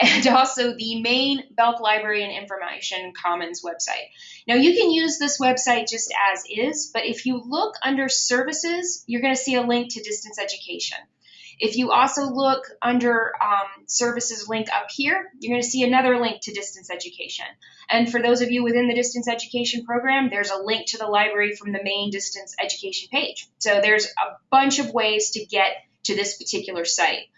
and also the main Belk Library and Information Commons website. Now you can use this website just as is, but if you look under services, you're going to see a link to distance education. If you also look under um, services link up here, you're going to see another link to distance education. And for those of you within the distance education program, there's a link to the library from the main distance education page. So there's a bunch of ways to get to this particular site.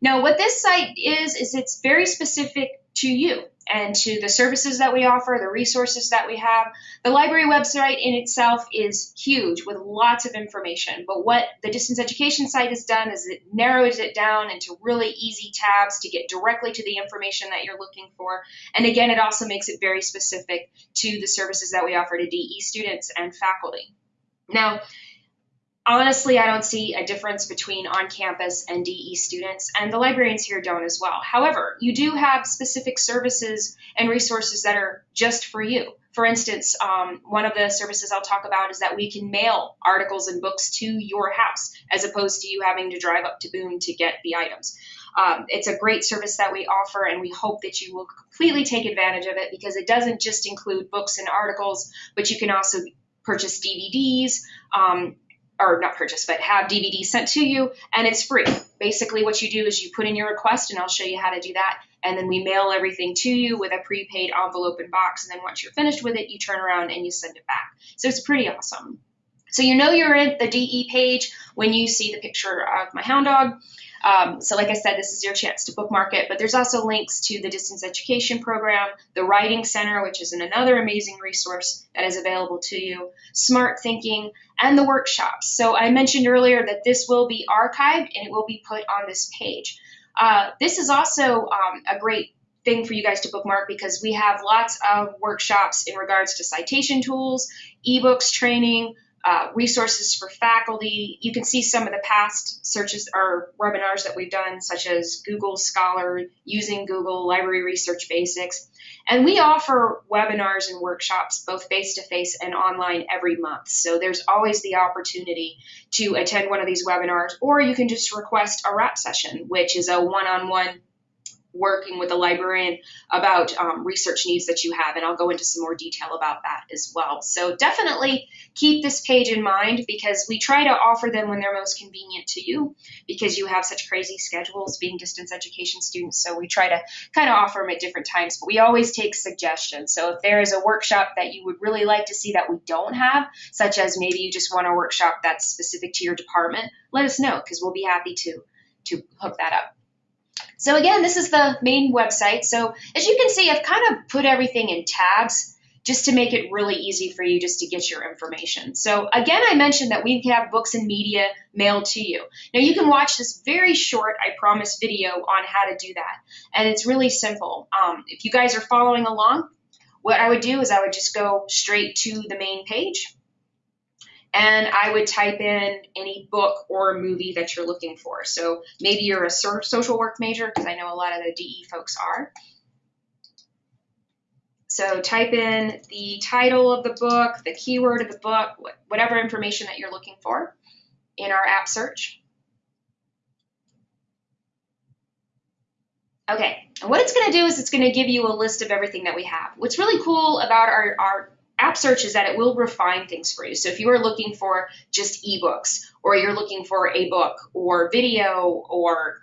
Now, what this site is, is it's very specific to you and to the services that we offer, the resources that we have. The library website in itself is huge with lots of information, but what the distance education site has done is it narrows it down into really easy tabs to get directly to the information that you're looking for. And again, it also makes it very specific to the services that we offer to DE students and faculty. Now, honestly, I don't see a difference between on campus and DE students, and the librarians here don't as well. However, you do have specific services and resources that are just for you. For instance, um, one of the services I'll talk about is that we can mail articles and books to your house as opposed to you having to drive up to Boone to get the items. Um, it's a great service that we offer, and we hope that you will completely take advantage of it because it doesn't just include books and articles, but you can also purchase DVDs, um, or not purchase, but have DVDs sent to you, and it's free. Basically, what you do is you put in your request, and I'll show you how to do that. And then we mail everything to you with a prepaid envelope and box. And then once you're finished with it, you turn around and you send it back. So it's pretty awesome. So you know you're at the DE page when you see the picture of my hound dog. Um, so like I said, this is your chance to bookmark it, but there's also links to the distance education program, the Writing Center, which is another amazing resource that is available to you, Smarthinking, and the workshops. So I mentioned earlier that this will be archived and it will be put on this page. Uh, this is also um, a great thing for you guys to bookmark because we have lots of workshops in regards to citation tools, ebooks training, uh, resources for faculty. You can see some of the past searches or webinars that we've done, such as Google Scholar, using Google Library Research Basics. And we offer webinars and workshops, both face to face and online, every month. So there's always the opportunity to attend one of these webinars, or you can just request a RAP session, which is a one on one working with a librarian about um, research needs that you have, and I'll go into some more detail about that as well. So definitely keep this page in mind because we try to offer them when they're most convenient to you because you have such crazy schedules being distance education students. So we try to kind of offer them at different times, but we always take suggestions. So if there is a workshop that you would really like to see that we don't have, such as maybe you just want a workshop that's specific to your department, let us know because we'll be happy to to hook that up. So again, this is the main website. So as you can see, I've kind of put everything in tabs just to make it really easy for you just to get your information. So again, I mentioned that we have books and media mailed to you. Now you can watch this very short, I promise, video on how to do that. And it's really simple. Um, if you guys are following along, what I would do is I would just go straight to the main page and I would type in any book or movie that you're looking for. So maybe you're a social work major, because I know a lot of the DE folks are. So type in the title of the book, the keyword of the book, whatever information that you're looking for in our AppSearch. Okay, and what it's going to do is it's going to give you a list of everything that we have. What's really cool about our, our AppSearch is that it will refine things for you. So if you are looking for just ebooks or you're looking for a book or video or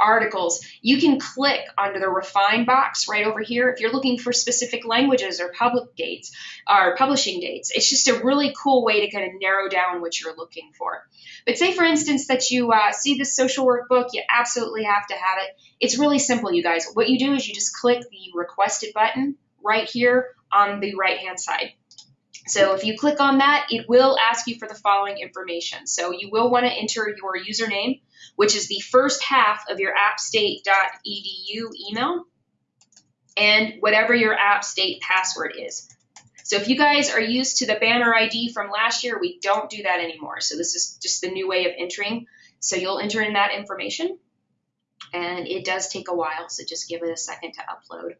articles, you can click under the refine box right over here. If you're looking for specific languages or public dates or publishing dates, it's just a really cool way to kind of narrow down what you're looking for. But say, for instance, that you uh, see this social work book, you absolutely have to have it. It's really simple, you guys. What you do is you just click the requested button right here on the right hand side. So if you click on that, it will ask you for the following information. So you will want to enter your username, which is the first half of your appstate.edu email, and whatever your appstate password is. So if you guys are used to the banner ID from last year, we don't do that anymore. So this is just the new way of entering. So you'll enter in that information, and it does take a while, so just give it a second to upload.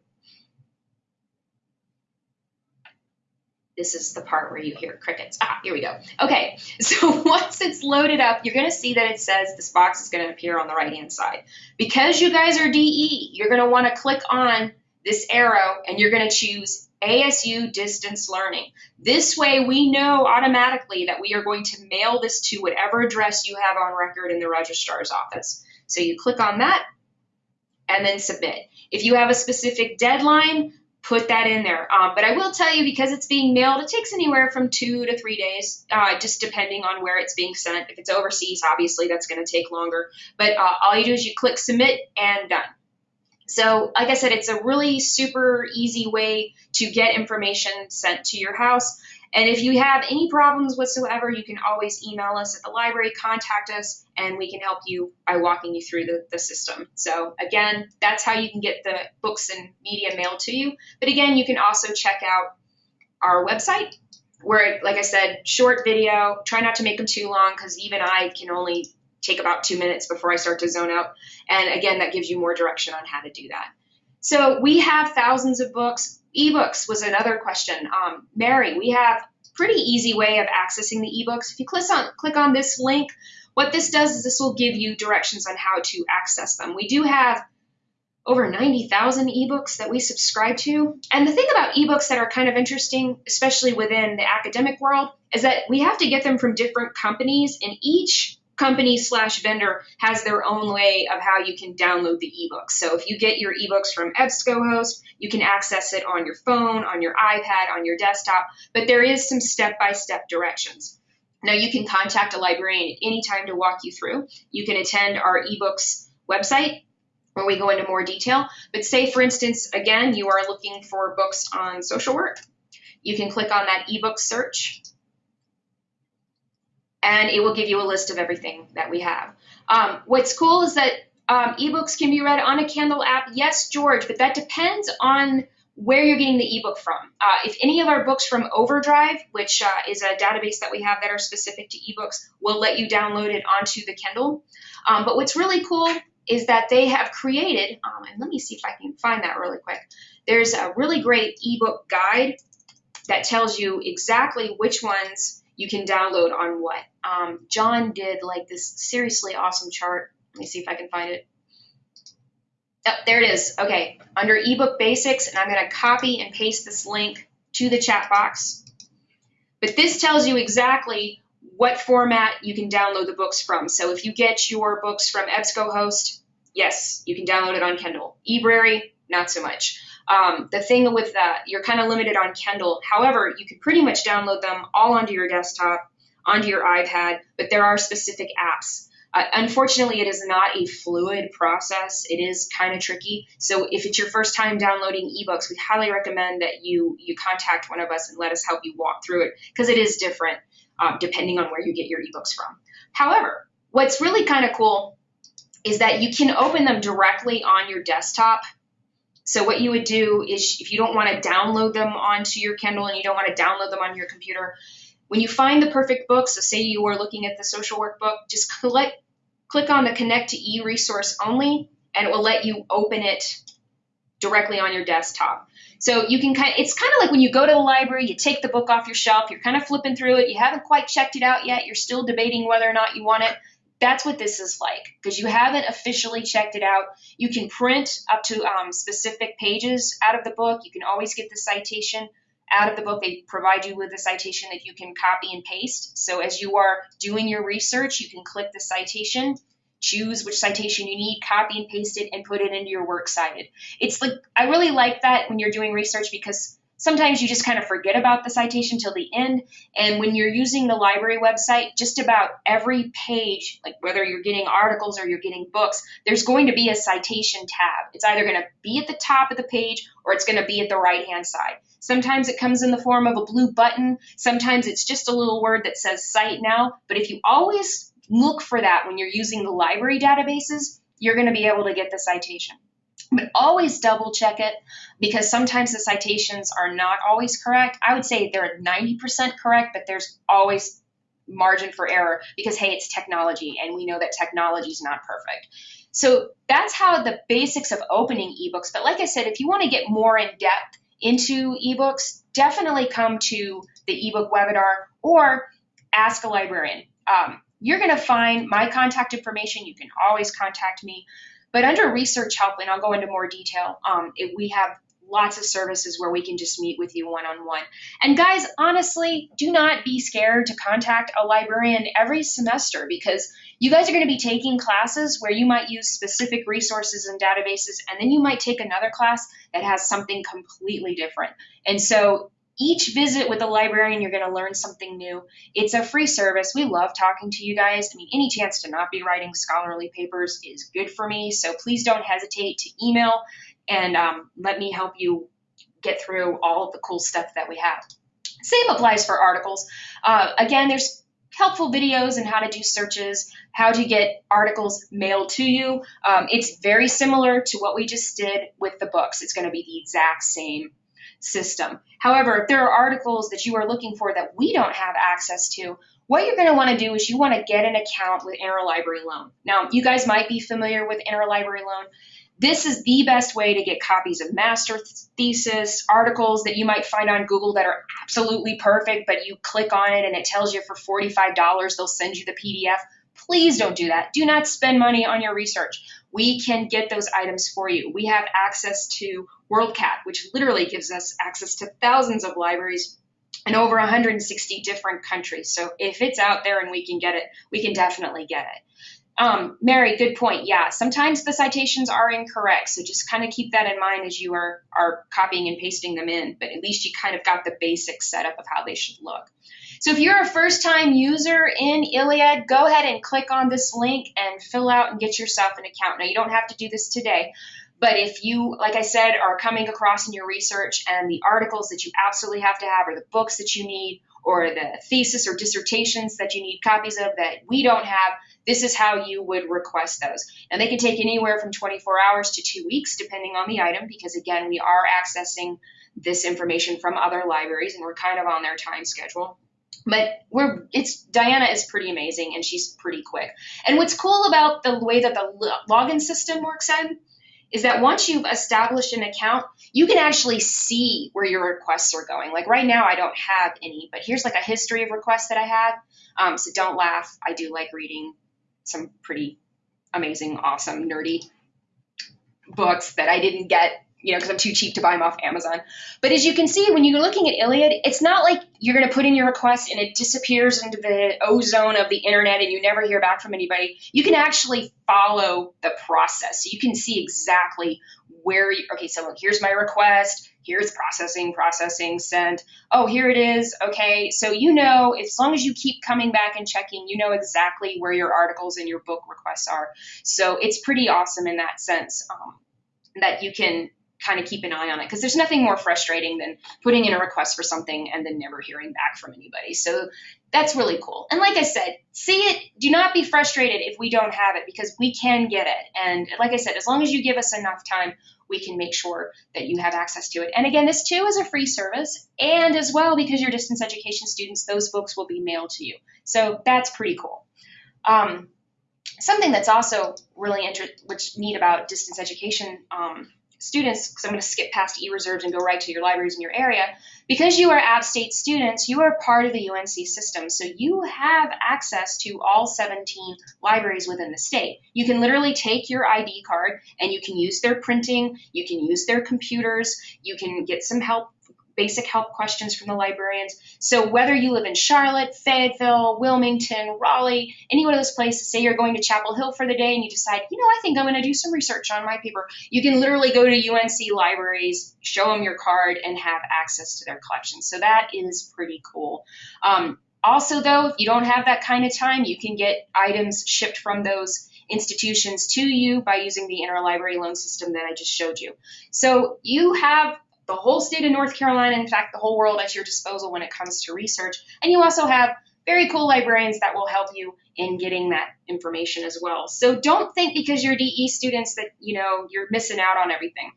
This is the part where you hear crickets. Ah, here we go. Okay, so once it's loaded up, you're gonna see that it says this box is gonna appear on the right-hand side. Because you guys are DE, you're gonna wanna click on this arrow and you're gonna choose ASU distance learning. This way we know automatically that we are going to mail this to whatever address you have on record in the registrar's office. So you click on that and then submit. If you have a specific deadline, put that in there. Um, but I will tell you, because it's being mailed, it takes anywhere from two to three days, uh, just depending on where it's being sent. If it's overseas, obviously that's going to take longer. But uh, all you do is you click submit and done. So, like I said, it's a really super easy way to get information sent to your house. And if you have any problems whatsoever, you can always email us at the library, contact us, and we can help you by walking you through the, the system. So again, that's how you can get the books and media mailed to you. But again, you can also check out our website where, like I said, short video, try not to make them too long because even I can only take about two minutes before I start to zone out. And again, that gives you more direction on how to do that. So we have thousands of books. Ebooks was another question. Um, Mary, we have pretty easy way of accessing the ebooks. If you click on click on this link, what this does is this will give you directions on how to access them. We do have over 90,000 ebooks that we subscribe to. And the thing about ebooks that are kind of interesting, especially within the academic world, is that we have to get them from different companies, and each company slash vendor has their own way of how you can download the ebooks. So if you get your ebooks from EBSCOhost, you can access it on your phone, on your iPad, on your desktop, but there is some step-by-step directions. Now you can contact a librarian at any time to walk you through. You can attend our ebooks website where we go into more detail. But say, for instance, again, you are looking for books on social work. You can click on that ebook search and it will give you a list of everything that we have. Um, what's cool is that um, ebooks can be read on a Kindle app. Yes, George, but that depends on where you're getting the ebook from. Uh, if any of our books from Overdrive, which uh, is a database that we have that are specific to ebooks, will let you download it onto the Kindle. Um, but what's really cool is that they have created, um, and let me see if I can find that really quick. There's a really great ebook guide that tells you exactly which ones you can download on what. Um, John did like this seriously awesome chart. Let me see if I can find it. Oh, there it is. Okay, under ebook basics, and I'm going to copy and paste this link to the chat box. But this tells you exactly what format you can download the books from. So if you get your books from EBSCOhost, yes, you can download it on Kindle. eBrary, not so much. Um, the thing with that, you're kind of limited on Kindle. However, you could pretty much download them all onto your desktop, onto your iPad, but there are specific apps. Uh, unfortunately, it is not a fluid process. It is kind of tricky. So if it's your first time downloading ebooks, we highly recommend that you you contact one of us and let us help you walk through it because it is different um, depending on where you get your ebooks from. However, what's really kind of cool is that you can open them directly on your desktop so what you would do is if you don't want to download them onto your Kindle and you don't want to download them on your computer, when you find the perfect book, so say you are looking at the social work book, just click, click on the connect to e-resource only and it will let you open it directly on your desktop. So you can kind of, it's kind of like when you go to the library, you take the book off your shelf, you're kind of flipping through it, you haven't quite checked it out yet, you're still debating whether or not you want it. That's what this is like because you haven't officially checked it out. You can print up to um, specific pages out of the book. You can always get the citation out of the book. They provide you with a citation that you can copy and paste. So as you are doing your research, you can click the citation, choose which citation you need, copy and paste it, and put it into your works cited. It's like I really like that when you're doing research because Sometimes you just kind of forget about the citation till the end. And when you're using the library website, just about every page, like whether you're getting articles or you're getting books, there's going to be a citation tab. It's either going to be at the top of the page or it's going to be at the right hand side. Sometimes it comes in the form of a blue button. Sometimes it's just a little word that says cite now. But if you always look for that when you're using the library databases, you're going to be able to get the citation. But always double check it because sometimes the citations are not always correct. I would say they're 90% correct, but there's always margin for error because, hey, it's technology and we know that technology is not perfect. So that's how the basics of opening ebooks. But like I said, if you want to get more in depth into ebooks, definitely come to the ebook webinar or ask a librarian. Um, you're going to find my contact information. You can always contact me. But under research help, and I'll go into more detail, um, it, we have lots of services where we can just meet with you one on one. And guys, honestly, do not be scared to contact a librarian every semester because you guys are going to be taking classes where you might use specific resources and databases, and then you might take another class that has something completely different. And so each visit with a librarian, you're going to learn something new. It's a free service. We love talking to you guys. I mean, any chance to not be writing scholarly papers is good for me. So please don't hesitate to email and um, let me help you get through all of the cool stuff that we have. Same applies for articles. Uh, again, there's helpful videos and how to do searches, how to get articles mailed to you. Um, it's very similar to what we just did with the books. It's going to be the exact same system. However, if there are articles that you are looking for that we don't have access to, what you're going to want to do is you want to get an account with Interlibrary Loan. Now, you guys might be familiar with Interlibrary Loan. This is the best way to get copies of master thesis, articles that you might find on Google that are absolutely perfect, but you click on it and it tells you for $45 they'll send you the PDF. Please don't do that. Do not spend money on your research. We can get those items for you. We have access to WorldCat, which literally gives us access to thousands of libraries in over 160 different countries. So if it's out there and we can get it, we can definitely get it. Um, Mary, good point. Yeah, sometimes the citations are incorrect, so just kind of keep that in mind as you are are copying and pasting them in. But at least you kind of got the basic setup of how they should look. So if you're a first-time user in ILLiad, go ahead and click on this link and fill out and get yourself an account. Now you don't have to do this today, but if you, like I said, are coming across in your research and the articles that you absolutely have to have, or the books that you need, or the thesis or dissertations that you need copies of that we don't have, this is how you would request those. And they can take anywhere from 24 hours to two weeks, depending on the item, because again, we are accessing this information from other libraries and we're kind of on their time schedule. But we're it's Diana is pretty amazing and she's pretty quick. And what's cool about the way that the login system works in is that once you've established an account, you can actually see where your requests are going. Like right now, I don't have any, but here's like a history of requests that I had. Um, so don't laugh. I do like reading some pretty amazing, awesome, nerdy books that I didn't get you know, because I'm too cheap to buy them off Amazon. But as you can see, when you're looking at ILLiad, it's not like you're going to put in your request and it disappears into the ozone of the internet and you never hear back from anybody. You can actually follow the process. So you can see exactly where you, okay, so here's my request, here's processing, processing, sent. Oh, here it is. Okay, so you know, as long as you keep coming back and checking, you know exactly where your articles and your book requests are. So it's pretty awesome in that sense um, that you can kind of keep an eye on it because there's nothing more frustrating than putting in a request for something and then never hearing back from anybody. So that's really cool. And like I said, see it, do not be frustrated if we don't have it because we can get it. And like I said, as long as you give us enough time, we can make sure that you have access to it. And again, this too is a free service. And as well, because you're distance education students, those books will be mailed to you. So that's pretty cool. Um, something that's also really interesting, which neat about distance education um, students, because I'm going to skip past e-reserves and go right to your libraries in your area, because you are App-State students, you are part of the UNC system. So you have access to all 17 libraries within the state. You can literally take your ID card and you can use their printing, you can use their computers, you can get some help basic help questions from the librarians. So whether you live in Charlotte, Fayetteville, Wilmington, Raleigh, any one of those places, say you're going to Chapel Hill for the day and you decide, you know, I think I'm going to do some research on my paper, you can literally go to UNC libraries, show them your card, and have access to their collection. So that is pretty cool. Um, also, though, if you don't have that kind of time, you can get items shipped from those institutions to you by using the interlibrary loan system that I just showed you. So you have the whole state of North Carolina, in fact, the whole world at your disposal when it comes to research. And you also have very cool librarians that will help you in getting that information as well. So don't think because you're DE students that, you know, you're missing out on everything.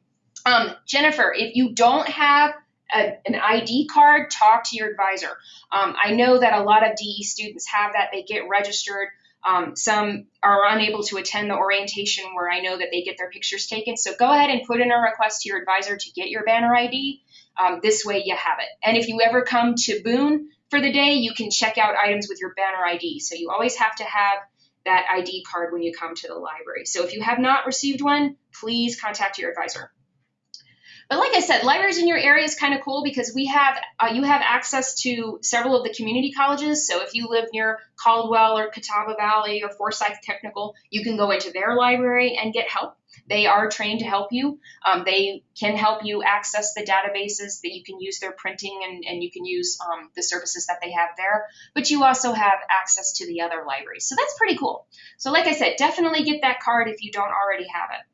Um, Jennifer, if you don't have a, an ID card, talk to your advisor. Um, I know that a lot of DE students have that. They get registered Um, some are unable to attend the orientation where I know that they get their pictures taken. So go ahead and put in a request to your advisor to get your banner ID. Um, this way you have it. And if you ever come to Boone for the day, you can check out items with your banner ID. So you always have to have that ID card when you come to the library. So if you have not received one, please contact your advisor. But like I said, libraries in your area is kind of cool because we have uh, you have access to several of the community colleges. So if you live near Caldwell or Catawba Valley or Forsyth Technical, you can go into their library and get help. They are trained to help you. Um, they can help you access the databases that you can use their printing and, and you can use um, the services that they have there. But you also have access to the other libraries. So that's pretty cool. So like I said, definitely get that card if you don't already have it.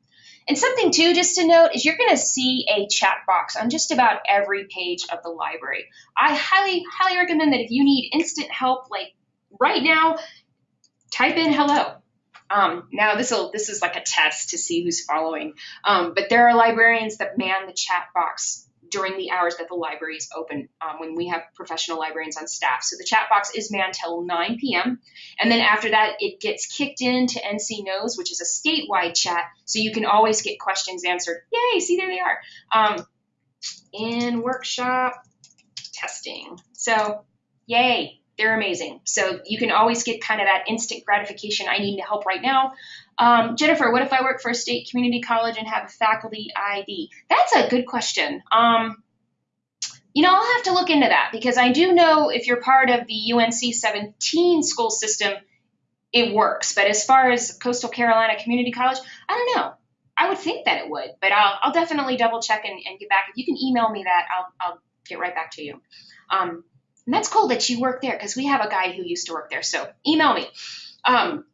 And something too, just to note, is you're going to see a chat box on just about every page of the library. I highly, highly recommend that if you need instant help, like right now, type in hello. Um, now this will this is like a test to see who's following. Um, but there are librarians that man the chat box during the hours that the library is open um, when we have professional librarians on staff. So the chat box is manned till 9 p.m. And then after that, it gets kicked into NC Knows, which is a statewide chat. So you can always get questions answered. Yay, see, there they are. Um, in workshop testing. So, yay, they're amazing. So you can always get kind of that instant gratification. I need help right now. Um, Jennifer, what if I work for a state community college and have a faculty ID? That's a good question. Um, you know, I'll have to look into that because I do know if you're part of the UNC 17 school system, it works. But as far as Coastal Carolina Community College, I don't know. I would think that it would, but I'll, I'll definitely double check and, and, get back. If you can email me that, I'll, I'll get right back to you. Um, and that's cool that you work there because we have a guy who used to work there. So email me. Um,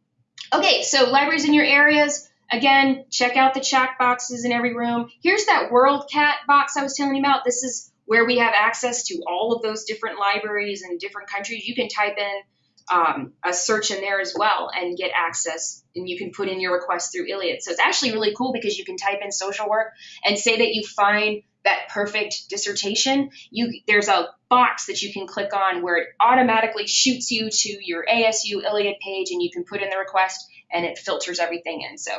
okay, so libraries in your areas. Again, check out the chat boxes in every room. Here's that WorldCat box I was telling you about. This is where we have access to all of those different libraries in different countries. You can type in um, a search in there as well and get access and you can put in your request through ILLiad. So it's actually really cool because you can type in social work and say that you find that perfect dissertation, you there's a box that you can click on where it automatically shoots you to your ASU ILLiad page and you can put in the request and it filters everything in. So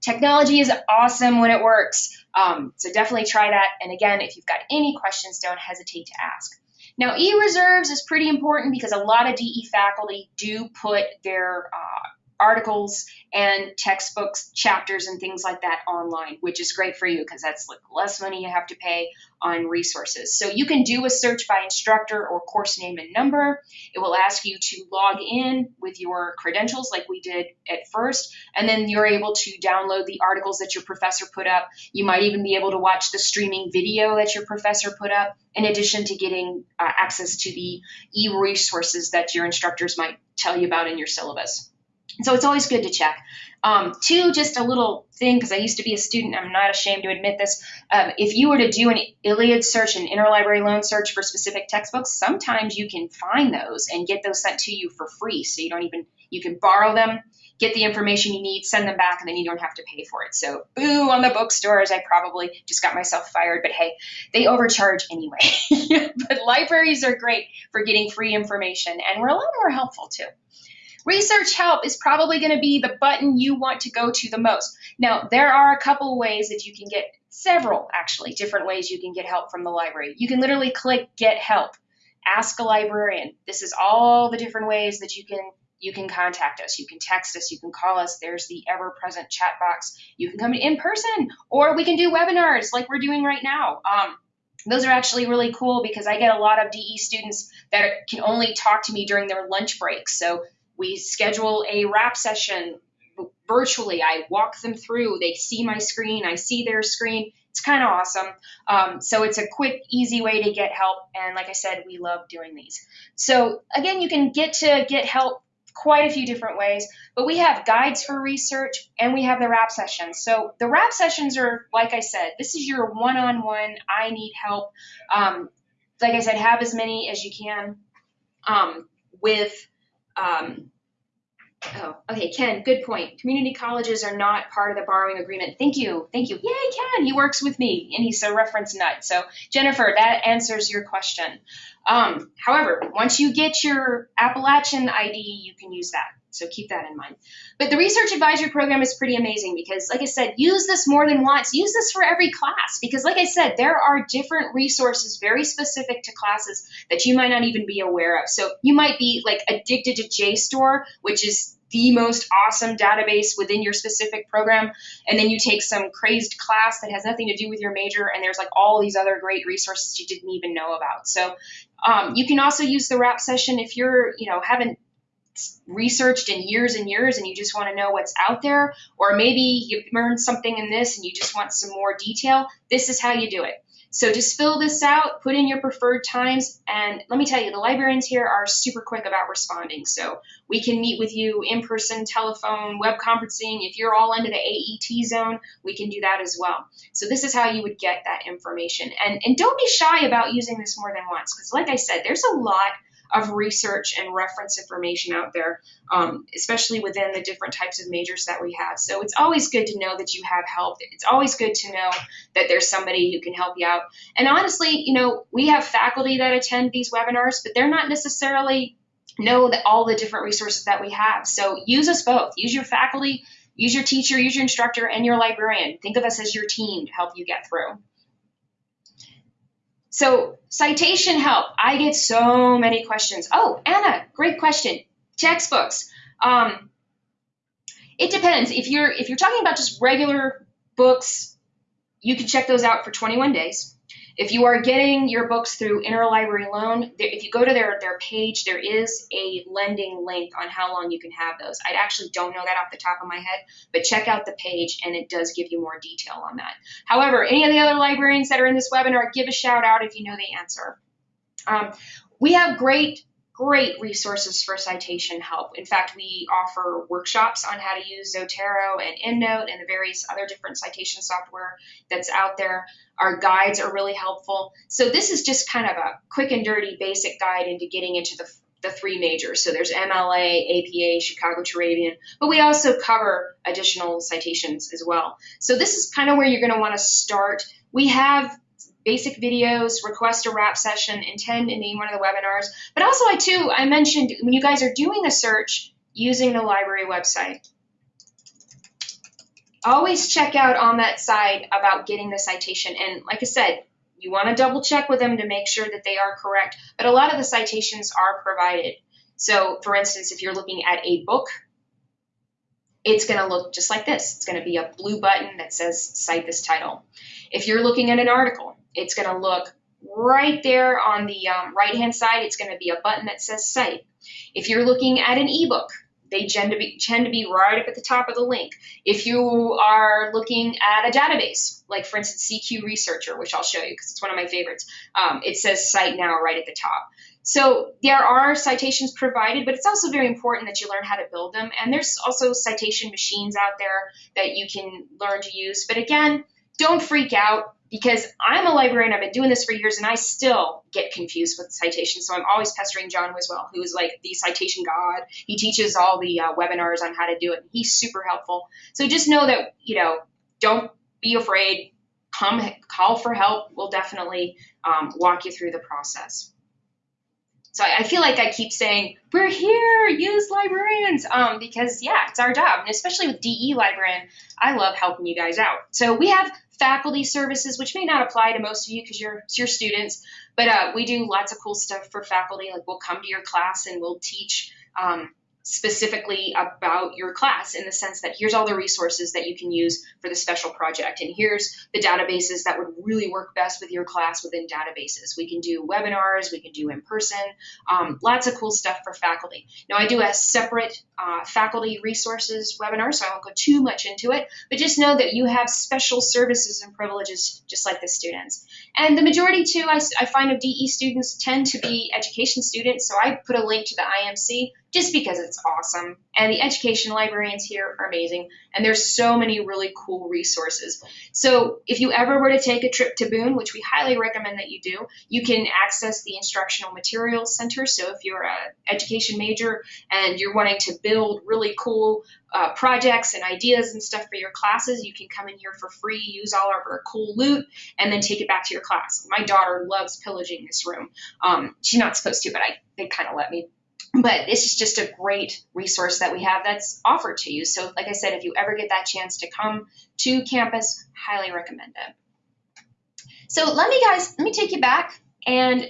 technology is awesome when it works. Um, so definitely try that. And again, if you've got any questions, don't hesitate to ask. Now, e-reserves is pretty important because a lot of DE faculty do put their uh, articles and textbooks, chapters, and things like that online, which is great for you because that's like less money you have to pay on resources. So you can do a search by instructor or course name and number. It will ask you to log in with your credentials like we did at first, and then you're able to download the articles that your professor put up. You might even be able to watch the streaming video that your professor put up, in addition to getting uh, access to the e-resources that your instructors might tell you about in your syllabus. So it's always good to check. Um, two, just a little thing, because I used to be a student, I'm not ashamed to admit this. Um, if you were to do an ILLiad search, an interlibrary loan search for specific textbooks, sometimes you can find those and get those sent to you for free. So you don't even, you can borrow them, get the information you need, send them back, and then you don't have to pay for it. So boo on the bookstores. I probably just got myself fired, but hey, they overcharge anyway. but libraries are great for getting free information, and we're a lot more helpful too. Research help is probably going to be the button you want to go to the most. Now, there are a couple ways that you can get, several actually, different ways you can get help from the library. You can literally click Get Help, Ask a Librarian. This is all the different ways that you can you can contact us. You can text us. You can call us. There's the ever present chat box. You can come in person, or we can do webinars like we're doing right now. Um, those are actually really cool because I get a lot of DE students that can only talk to me during their lunch breaks. So we schedule a RAP session virtually. I walk them through. They see my screen. I see their screen. It's kind of awesome. Um, so it's a quick, easy way to get help. And like I said, we love doing these. So again, you can get to get help quite a few different ways, but we have guides for research and we have the RAP sessions. So the RAP sessions are, like I said, this is your one-on-one, I need help. Um, like I said, have as many as you can um, with um, Oh, okay, Ken, good point. Community colleges are not part of the borrowing agreement. Thank you. Thank you. Yay, Ken, he works with me and he's a reference nut. So, Jennifer, that answers your question. Um, however, once you get your Appalachian ID, you can use that. So keep that in mind. But the research advisory program is pretty amazing because, like I said, use this more than once. Use this for every class because, like I said, there are different resources very specific to classes that you might not even be aware of. So you might be like addicted to JSTOR, which is the most awesome database within your specific program, and then you take some crazed class that has nothing to do with your major, and there's like all these other great resources you didn't even know about. So um, you can also use the RAP session if you're, you know, haven't researched in years and years and you just want to know what's out there, or maybe you learned something in this and you just want some more detail, this is how you do it. So just fill this out, put in your preferred times, and let me tell you, the librarians here are super quick about responding. So we can meet with you in person, telephone, web conferencing. If you're all into the AET zone, we can do that as well. So this is how you would get that information. And, and don't be shy about using this more than once, because like I said, there's a lot of research and reference information out there, um, especially within the different types of majors that we have. So it's always good to know that you have help. It's always good to know that there's somebody who can help you out. And honestly, you know, we have faculty that attend these webinars, but they're not necessarily know that all the different resources that we have. So use us both. Use your faculty, use your teacher, use your instructor, and your librarian. Think of us as your team to help you get through. So citation help. I get so many questions. Oh, Anna, great question. Textbooks. Um, it depends. If you're if you're talking about just regular books, you can check those out for 21 days. If you are getting your books through Interlibrary Loan, if you go to their, their page, there is a lending link on how long you can have those. I actually don't know that off the top of my head, but check out the page and it does give you more detail on that. However, any of the other librarians that are in this webinar, give a shout out if you know the answer. Um, we have great great resources for citation help. In fact, we offer workshops on how to use Zotero and EndNote and the various other different citation software that's out there. Our guides are really helpful. So this is just kind of a quick and dirty basic guide into getting into the the three majors. So there's MLA, APA, Chicago Turabian, but we also cover additional citations as well. So this is kind of where you're going to want to start. We have basic videos, request a RAP session, intend in any one of the webinars. But also I too, I mentioned when you guys are doing a search using the library website, always check out on that side about getting the citation. And like I said, you want to double check with them to make sure that they are correct. But a lot of the citations are provided. So for instance, if you're looking at a book, it's going to look just like this. It's going to be a blue button that says cite this title. If you're looking at an article, it's going to look right there on the um, right hand side. It's going to be a button that says cite. If you're looking at an ebook, they tend to be tend to be right up at the top of the link. If you are looking at a database, like for instance CQ Researcher, which I'll show you because it's one of my favorites, um, it says cite now right at the top. So there are citations provided, but it's also very important that you learn how to build them. And there's also citation machines out there that you can learn to use. But again, don't freak out because I'm a librarian. I've been doing this for years, and I still get confused with citations. So I'm always pestering John Wiswell, who is like the citation god. He teaches all the uh, webinars on how to do it. He's super helpful. So just know that you know, don't be afraid. Come call for help. We'll definitely um, walk you through the process. So I, I, feel like I keep saying, we're here, use librarians, um, because yeah, it's our job. And especially with DE librarian, I love helping you guys out. So we have faculty services, which may not apply to most of you because you're, you're students, but uh, we do lots of cool stuff for faculty. Like we'll come to your class and we'll teach um, specifically about your class in the sense that here's all the resources that you can use for the special project and here's the databases that would really work best with your class within databases. We can do webinars we can do in person um, lots of cool stuff for faculty. Now i do a separate uh, faculty resources webinar so i won't go too much into it but just know that you have special services and privileges just like the students. And the majority too i, I find of de students tend to be education students so i put a link to the imc just because it's awesome. And the education librarians here are amazing. And there's so many really cool resources. So if you ever were to take a trip to Boone, which we highly recommend that you do, you can access the Instructional Materials Center. So if you're an education major and you're wanting to build really cool uh, projects and ideas and stuff for your classes, you can come in here for free, use all of our cool loot, and then take it back to your class. My daughter loves pillaging this room. Um, she's not supposed to, but I they kind of let me but this is just a great resource that we have that's offered to you. So, like I said, if you ever get that chance to come to campus, highly recommend it. So, let me guys, let me take you back and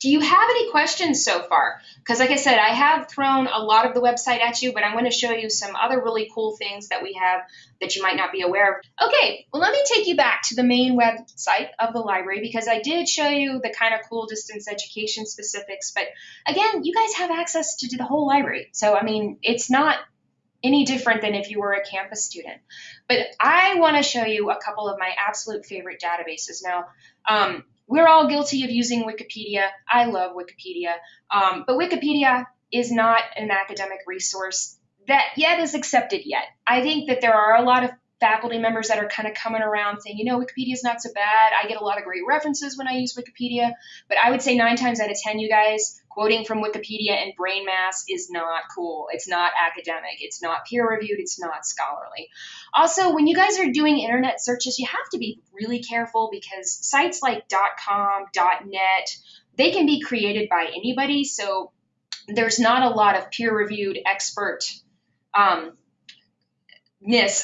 do you have any questions so far? Because like I said, I have thrown a lot of the website at you, but I'm going to show you some other really cool things that we have that you might not be aware of. Okay, well, let me take you back to the main website of the library because I did show you the kind of cool distance education specifics. But again, you guys have access to the whole library. So, I mean, it's not any different than if you were a campus student. But I want to show you a couple of my absolute favorite databases. Now, um, we're all guilty of using Wikipedia. I love Wikipedia. Um, but Wikipedia is not an academic resource that yet is accepted yet. I think that there are a lot of faculty members that are kind of coming around saying, you know, Wikipedia is not so bad. I get a lot of great references when I use Wikipedia. But I would say nine times out of 10, you guys, quoting from Wikipedia and brain mass is not cool. It's not academic. It's not peer reviewed. It's not scholarly. Also, when you guys are doing internet searches, you have to be really careful because sites like .com, .net, they can be created by anybody. So there's not a lot of peer reviewed expert um,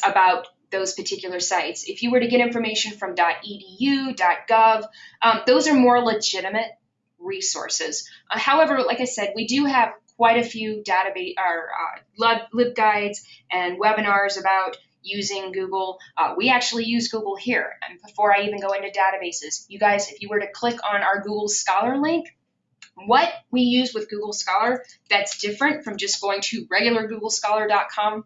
about those particular sites. If you were to get information from .edu, .gov, um, those are more legitimate resources. Uh, however, like I said, we do have quite a few database or uh, LibGuides and webinars about using Google. Uh, we actually use Google here. And before I even go into databases, you guys, if you were to click on our Google Scholar link, what we use with Google Scholar that's different from just going to regular googlescholar.com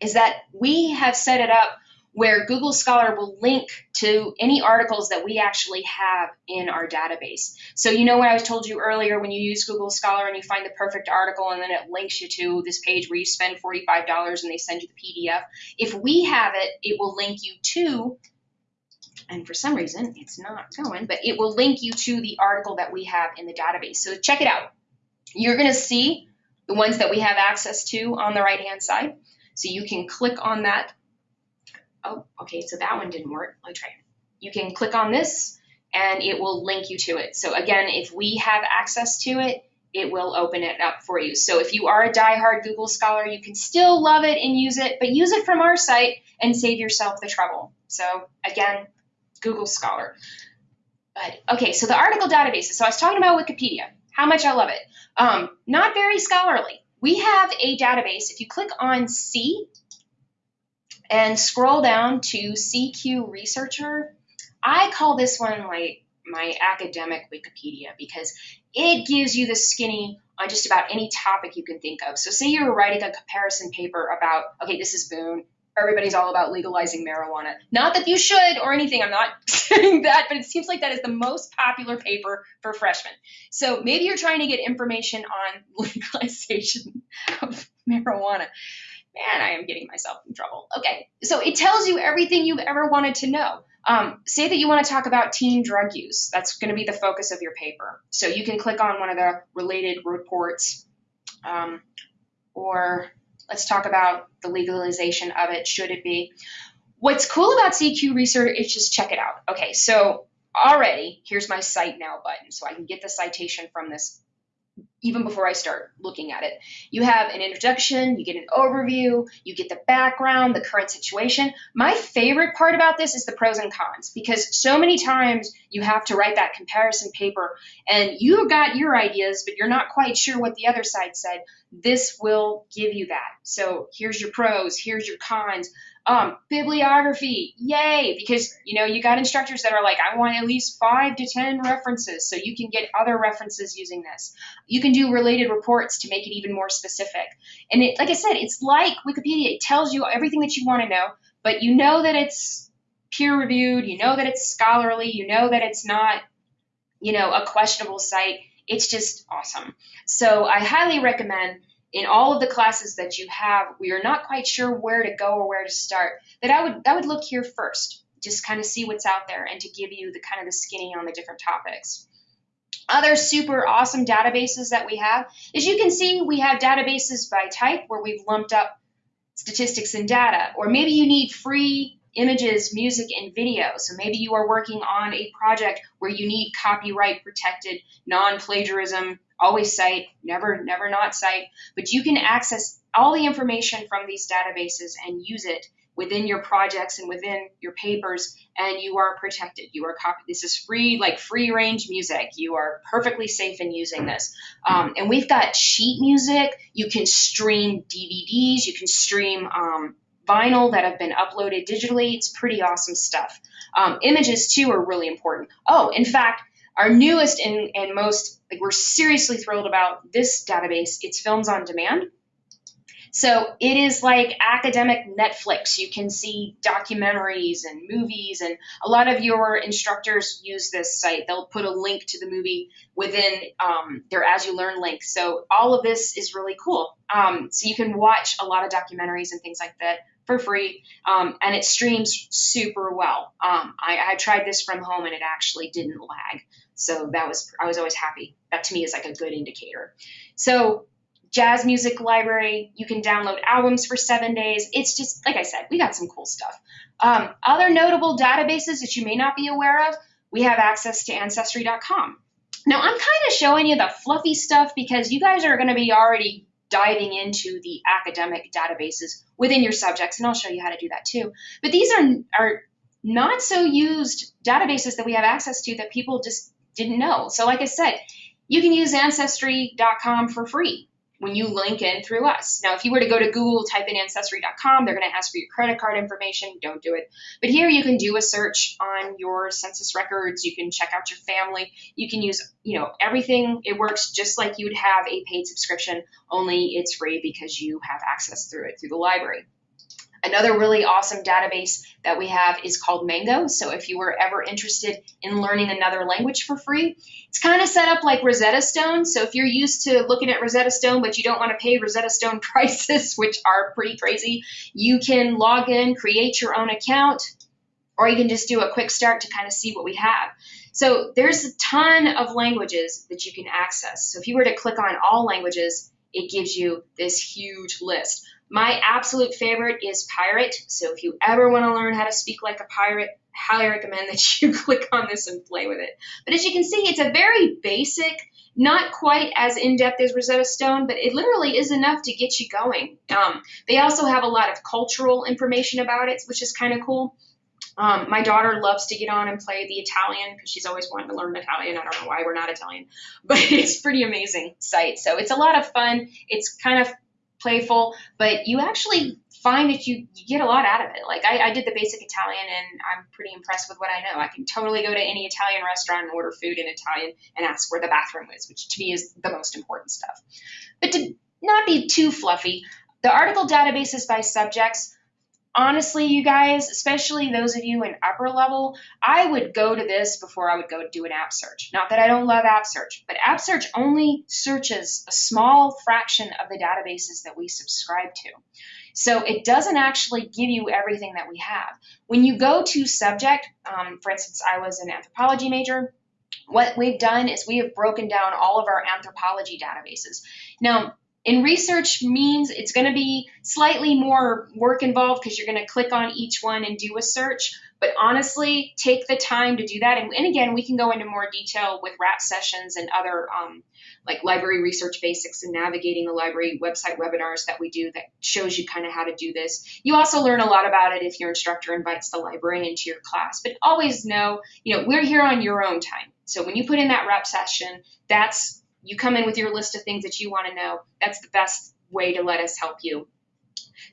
is that we have set it up where Google Scholar will link to any articles that we actually have in our database. So you know what I told you earlier when you use Google Scholar and you find the perfect article and then it links you to this page where you spend $45 and they send you the PDF. If we have it, it will link you to and for some reason it's not going, but it will link you to the article that we have in the database. So check it out. You're going to see the ones that we have access to on the right hand side. So you can click on that. Oh, okay, so that one didn't work. Let me try it. You can click on this and it will link you to it. So again, if we have access to it, it will open it up for you. So if you are a die-hard Google Scholar, you can still love it and use it, but use it from our site and save yourself the trouble. So again, Google Scholar. But okay, so the article databases. So I was talking about Wikipedia, how much I love it. Um, not very scholarly. We have a database. If you click on C and scroll down to CQ Researcher, I call this one like my academic Wikipedia because it gives you the skinny on just about any topic you can think of. So say you're writing a comparison paper about, okay, this is Boone, everybody's all about legalizing marijuana. Not that you should or anything, I'm not saying that, but it seems like that is the most popular paper for freshmen. So maybe you're trying to get information on legalization of marijuana. Man, I am getting myself in trouble. Okay, so it tells you everything you've ever wanted to know. Um, say that you want to talk about teen drug use. That's going to be the focus of your paper. So you can click on one of the related reports um, or Let's talk about the legalization of it. Should it be? What's cool about CQ research is just check it out. Okay, so already here's my cite now button, so I can get the citation from this even before I start looking at it. You have an introduction, you get an overview, you get the background, the current situation. My favorite part about this is the pros and cons because so many times you have to write that comparison paper and you got your ideas, but you're not quite sure what the other side said. This will give you that. So here's your pros, here's your cons. Um, bibliography, yay, because you know you got instructors that are like, I want at least five to ten references, so you can get other references using this. You can do related reports to make it even more specific. And it, like I said, it's like Wikipedia. It tells you everything that you want to know, but you know that it's peer reviewed, you know that it's scholarly, you know that it's not, you know, a questionable site. It's just awesome. So I highly recommend in all of the classes that you have we are not quite sure where to go or where to start, that I would I would look here first, just kind of see what's out there and to give you the kind of the skinny on the different topics. Other super awesome databases that we have, as you can see, we have databases by type where we've lumped up statistics and data, or maybe you need free images, music, and video. So maybe you are working on a project where you need copyright protected, non plagiarism always cite, never, never not cite, but you can access all the information from these databases and use it within your projects and within your papers and you are protected. You are copy this is free like free range music. You are perfectly safe in using this. Um, and we've got sheet music. You can stream dvds you can stream um, vinyl that have been uploaded digitally. It's pretty awesome stuff. Um, images too are really important. Oh in fact our newest and, and most like we're seriously thrilled about this database it's films on demand so it is like academic Netflix. You can see documentaries and movies, and a lot of your instructors use this site. They'll put a link to the movie within um, their AsULearn link. So all of this is really cool. Um, so you can watch a lot of documentaries and things like that for free, um, and it streams super well. Um, I, I tried this from home, and it actually didn't lag. So that was I was always happy. That to me is like a good indicator. So jazz music library. You can download albums for seven days. It's just, like I said, we got some cool stuff. Um, other notable databases that you may not be aware of, we have access to Ancestry.com. Now, I'm kind of showing you the fluffy stuff because you guys are going to be already diving into the academic databases within your subjects, and I'll show you how to do that too. But these are, are not so used databases that we have access to that people just didn't know. So, like I said, you can use Ancestry.com for free when you link in through us. Now, if you were to go to Google, type in ancestry.com, they're going to ask for your credit card information. Don't do it. But here you can do a search on your census records. You can check out your family. You can use, you know, everything. It works just like you would have a paid subscription, only it's free because you have access through it through the library. Another really awesome database that we have is called Mango. So if you were ever interested in learning another language for free, it's kind of set up like Rosetta Stone. So if you're used to looking at Rosetta Stone, but you don't want to pay Rosetta Stone prices, which are pretty crazy, you can log in, create your own account, or you can just do a quick start to kind of see what we have. So there's a ton of languages that you can access. So if you were to click on all languages, it gives you this huge list. My absolute favorite is Pirate. So if you ever want to learn how to speak like a pirate, highly recommend that you click on this and play with it. But as you can see, it's a very basic, not quite as in-depth as Rosetta Stone, but it literally is enough to get you going. Um, they also have a lot of cultural information about it, which is kind of cool. Um, my daughter loves to get on and play the Italian because she's always wanted to learn Italian. I don't know why we're not Italian, but it's pretty amazing site. So it's a lot of fun. It's kind of playful, but you actually find that you, you get a lot out of it. Like I, I did the basic Italian and I'm pretty impressed with what I know. I can totally go to any Italian restaurant and order food in Italian and ask where the bathroom is, which to me is the most important stuff. But to not be too fluffy, the article databases by subjects honestly, you guys, especially those of you in upper level, I would go to this before I would go do an AppSearch. Not that I don't love AppSearch, but AppSearch only searches a small fraction of the databases that we subscribe to. So it doesn't actually give you everything that we have. When you go to subject, um, for instance, I was an anthropology major. What we've done is we have broken down all of our anthropology databases. Now, in research means it's going to be slightly more work involved because you're going to click on each one and do a search. But honestly, take the time to do that. And, and again, we can go into more detail with RAP sessions and other um, like library research basics and navigating the library website webinars that we do that shows you kind of how to do this. You also learn a lot about it if your instructor invites the librarian to your class. But always know, you know, we're here on your own time. So when you put in that RAP session, that's you come in with your list of things that you want to know. That's the best way to let us help you.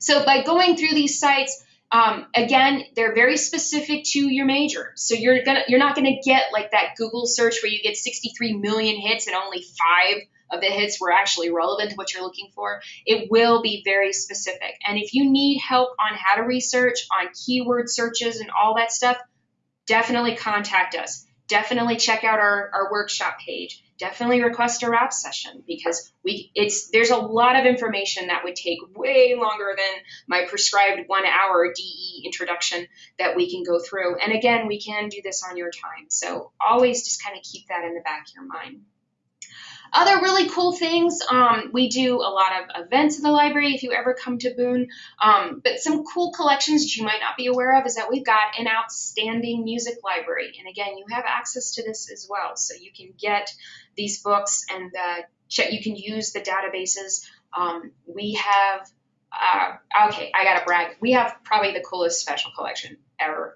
So by going through these sites, um, again, they're very specific to your major. So you're gonna you're not gonna get like that Google search where you get 63 million hits and only five of the hits were actually relevant to what you're looking for. It will be very specific. And if you need help on how to research, on keyword searches and all that stuff, definitely contact us. Definitely check out our, our workshop page definitely request a RAP session because we it's there's a lot of information that would take way longer than my prescribed one hour DE introduction that we can go through. And again, we can do this on your time. So always just kind of keep that in the back of your mind. Other really cool things, um, we do a lot of events in the library if you ever come to Boone. Um, but some cool collections that you might not be aware of is that we've got an outstanding music library. And again, you have access to this as well. So you can get these books and check, you can use the databases. Um, we have uh, okay, I gotta brag. We have probably the coolest special collection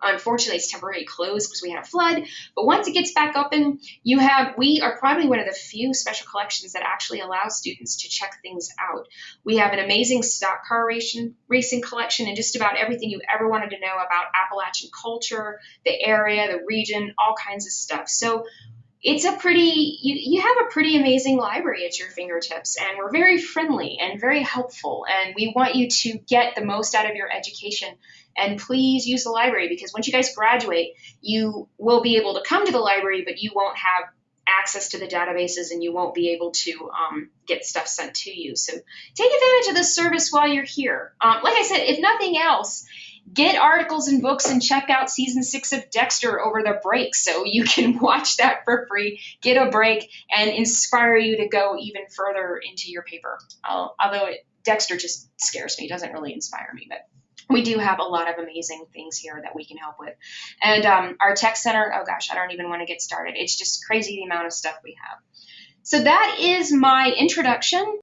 Unfortunately, it's temporarily closed because we had a flood. But once it gets back open, you have we are probably one of the few special collections that actually allow students to check things out. We have an amazing stock car racing racing collection and just about everything you ever wanted to know about Appalachian culture, the area, the region, all kinds of stuff. So it's a pretty you, you have a pretty amazing library at your fingertips and we're very friendly and very helpful and we want you to get the most out of your education and please use the library because once you guys graduate you will be able to come to the library but you won't have access to the databases and you won't be able to um, get stuff sent to you so take advantage of this service while you're here um, like i said if nothing else get articles and books and check out season six of Dexter over the break so you can watch that for free, get a break, and inspire you to go even further into your paper. Uh, although it, Dexter just scares me, doesn't really inspire me, but we do have a lot of amazing things here that we can help with. And um, our tech center, oh gosh, I don't even want to get started. It's just crazy the amount of stuff we have. So that is my introduction